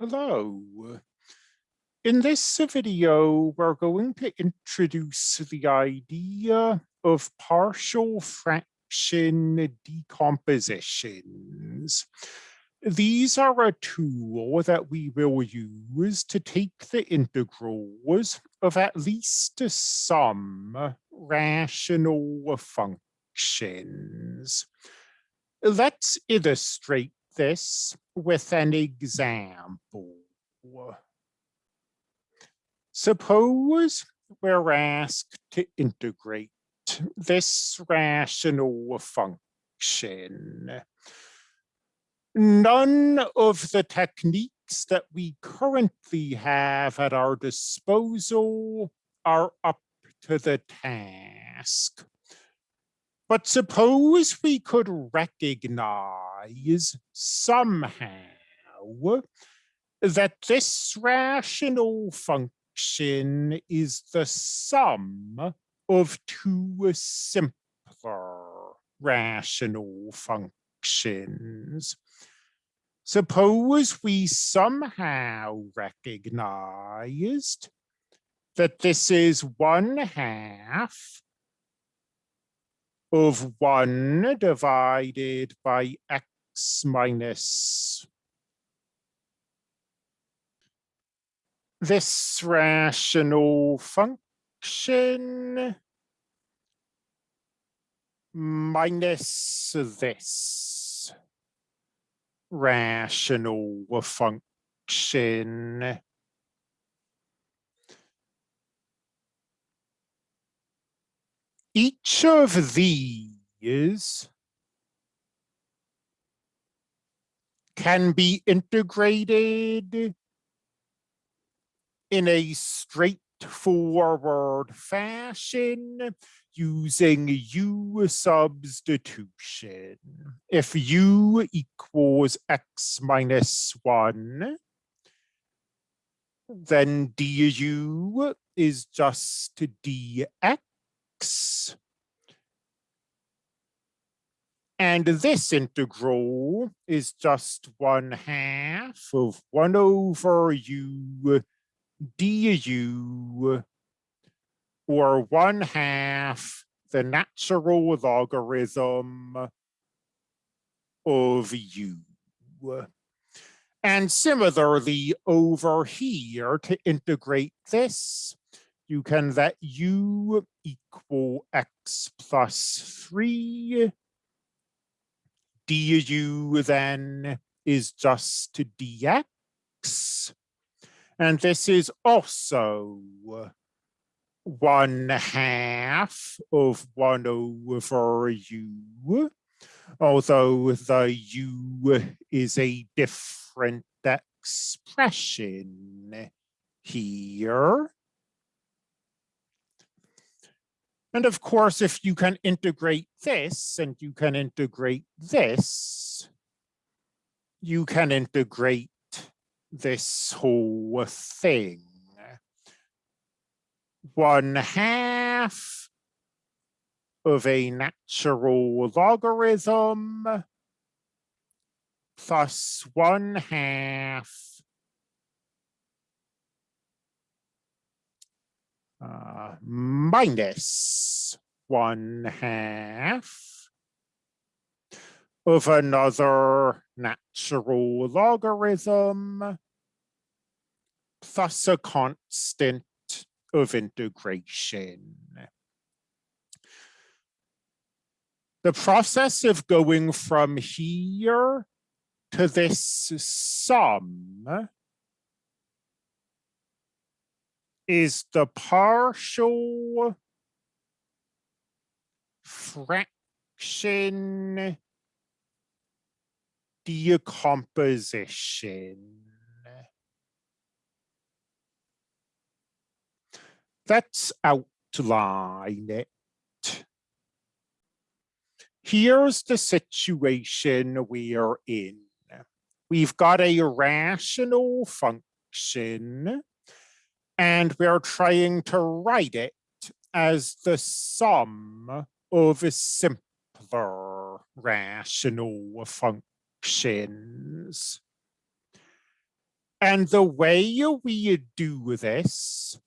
Hello. In this video, we're going to introduce the idea of partial fraction decompositions. These are a tool that we will use to take the integrals of at least some rational functions. Let's illustrate this with an example. Suppose we're asked to integrate this rational function. None of the techniques that we currently have at our disposal are up to the task. But suppose we could recognize somehow that this rational function is the sum of two simpler rational functions. Suppose we somehow recognized that this is one half of 1 divided by x minus this rational function minus this rational function. Each of these can be integrated in a straightforward fashion using U substitution. If U equals X minus one, then du is just dx and this integral is just one half of one over u du, or one half the natural logarithm of u. And similarly over here to integrate this, you can let u equal x plus 3. du then is just dx. And this is also one half of 1 over u, although the u is a different expression here. And of course, if you can integrate this and you can integrate this, you can integrate this whole thing. One half of a natural logarithm plus one half uh, minus one half of another natural logarithm plus a constant of integration. The process of going from here to this sum is the partial fraction decomposition. Let's outline it. Here's the situation we're in. We've got a rational function and we're trying to write it as the sum of simpler rational functions. And the way we do this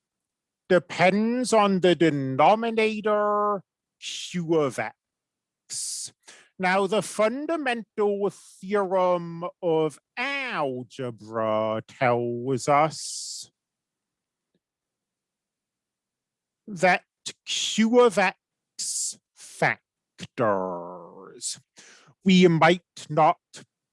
depends on the denominator q of x. Now, the fundamental theorem of algebra tells us that q of x factors. We might not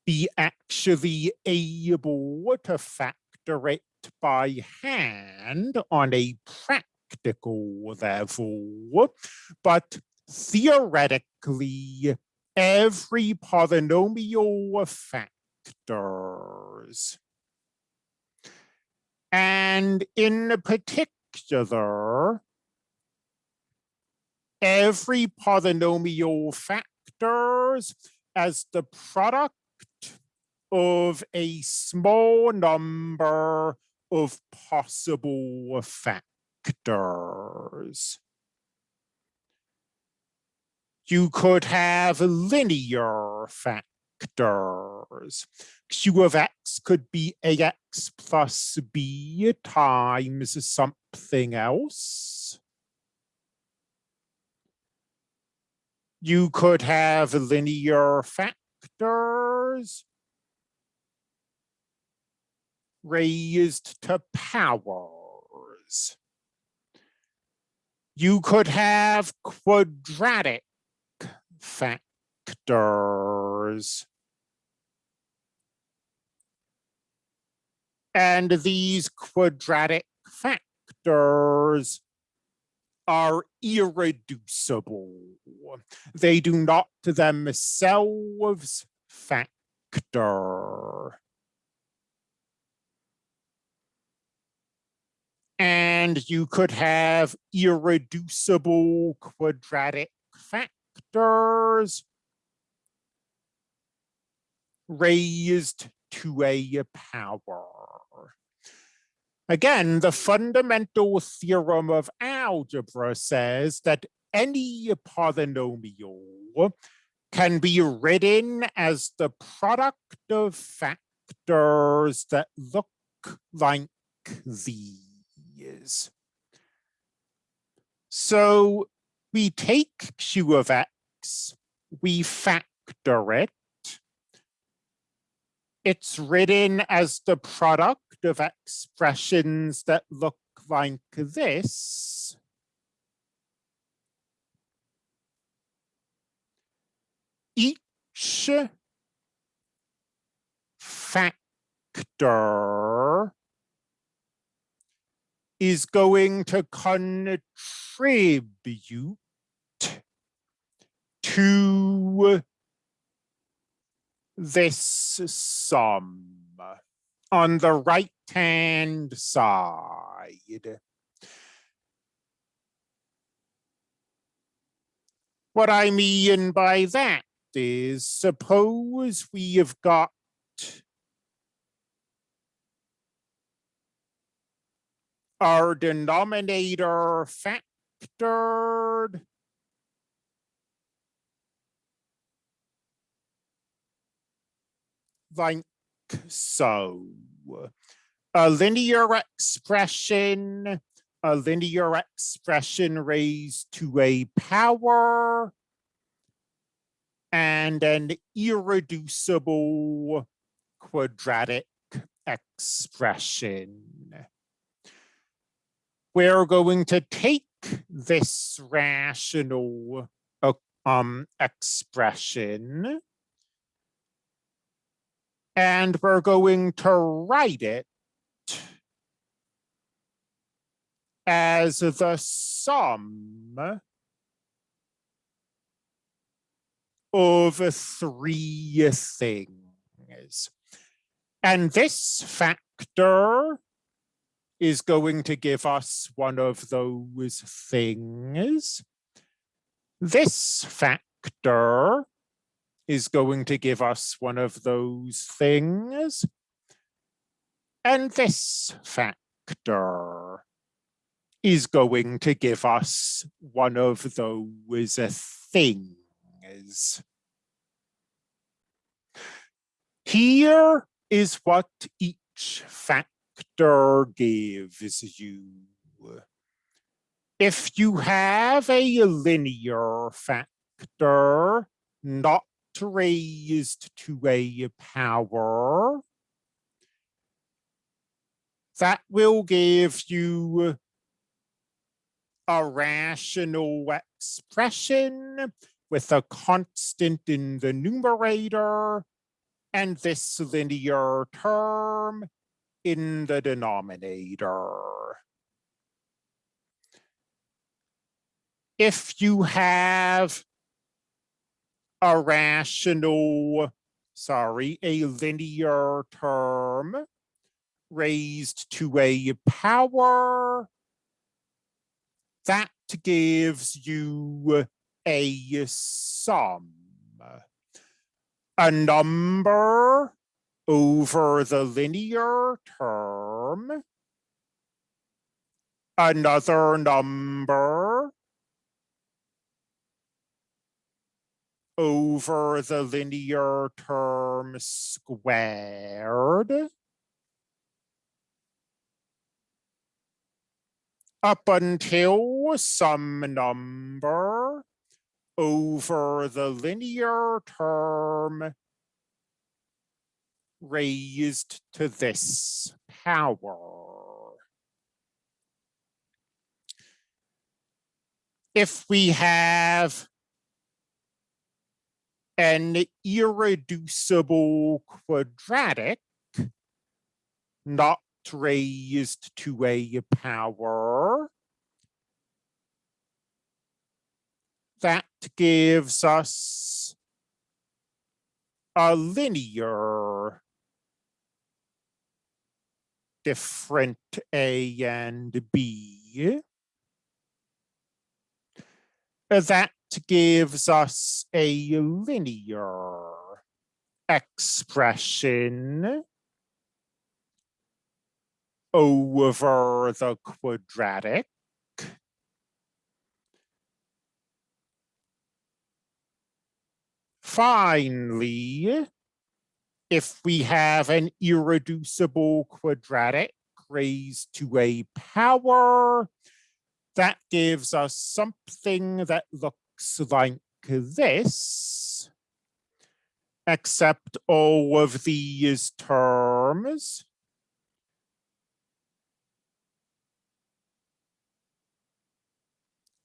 be actually able to factor it by hand on a practical level, but theoretically every polynomial factors. And in particular, every polynomial factors as the product of a small number of possible factors you could have linear factors. Q of x could be ax plus b times something else. You could have linear factors raised to powers. You could have quadratic factors. And these quadratic factors are irreducible. They do not themselves factor. And you could have irreducible quadratic factors raised to a power. Again, the fundamental theorem of algebra says that any polynomial can be written as the product of factors that look like these. So we take q of x, we factor it. It's written as the product of expressions that look like this. Each factor is going to contribute to this sum on the right hand side. What I mean by that is suppose we have got our denominator factored like so. A linear expression, a linear expression raised to a power, and an irreducible quadratic expression we're going to take this rational uh, um, expression and we're going to write it as the sum of three things. And this factor is going to give us one of those things. This factor is going to give us one of those things. And this factor is going to give us one of those things. Here is what each factor gives you. If you have a linear factor not raised to a power, that will give you a rational expression with a constant in the numerator and this linear term in the denominator. If you have a rational, sorry, a linear term raised to a power, that gives you a sum. A number over the linear term, another number over the linear term squared, up until some number over the linear term raised to this power. If we have an irreducible quadratic not raised to a power. That gives us a linear different A and B. That gives us a linear expression over the quadratic. Finally, if we have an irreducible quadratic raised to a power, that gives us something that looks like this, except all of these terms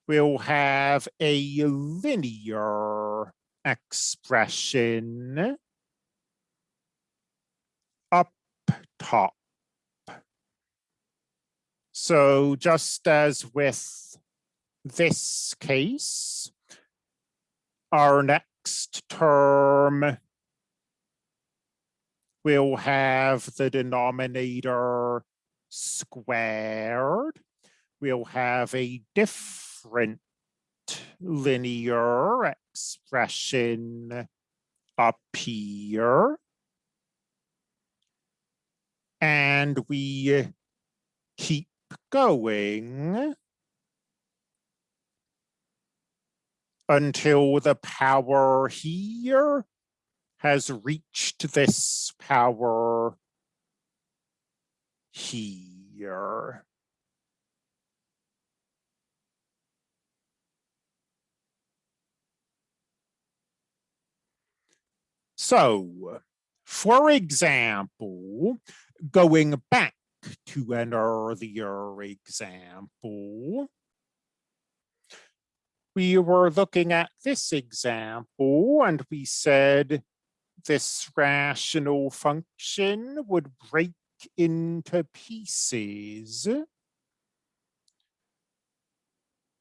we'll have a linear expression up top. So just as with this case, our next term will have the denominator squared. We'll have a different linear expression up here. And we keep going until the power here has reached this power here. So, for example, going back to an earlier example, we were looking at this example and we said this rational function would break into pieces.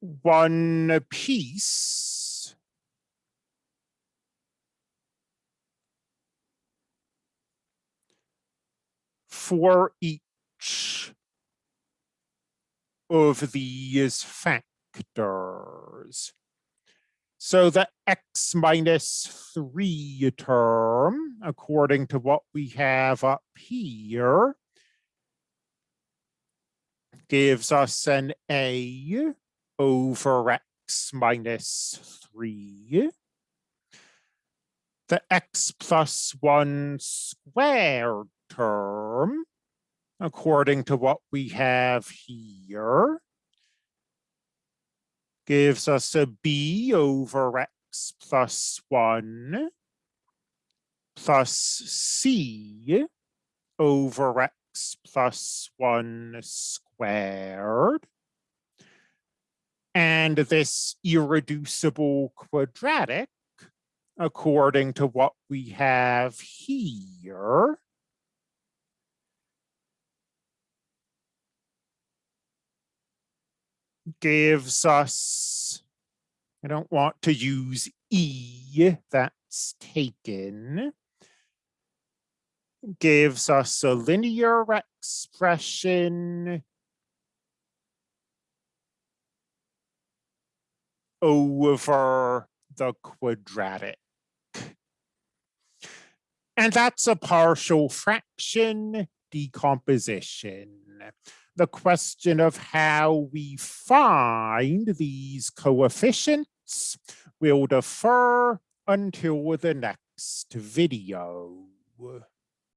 One piece for each of these factors. So the x minus 3 term, according to what we have up here, gives us an a over x minus 3. The x plus 1 squared term according to what we have here, gives us a b over x plus 1 plus c over x plus 1 squared. And this irreducible quadratic, according to what we have here, gives us, I don't want to use E, that's taken, gives us a linear expression over the quadratic. And that's a partial fraction decomposition the question of how we find these coefficients will defer until the next video.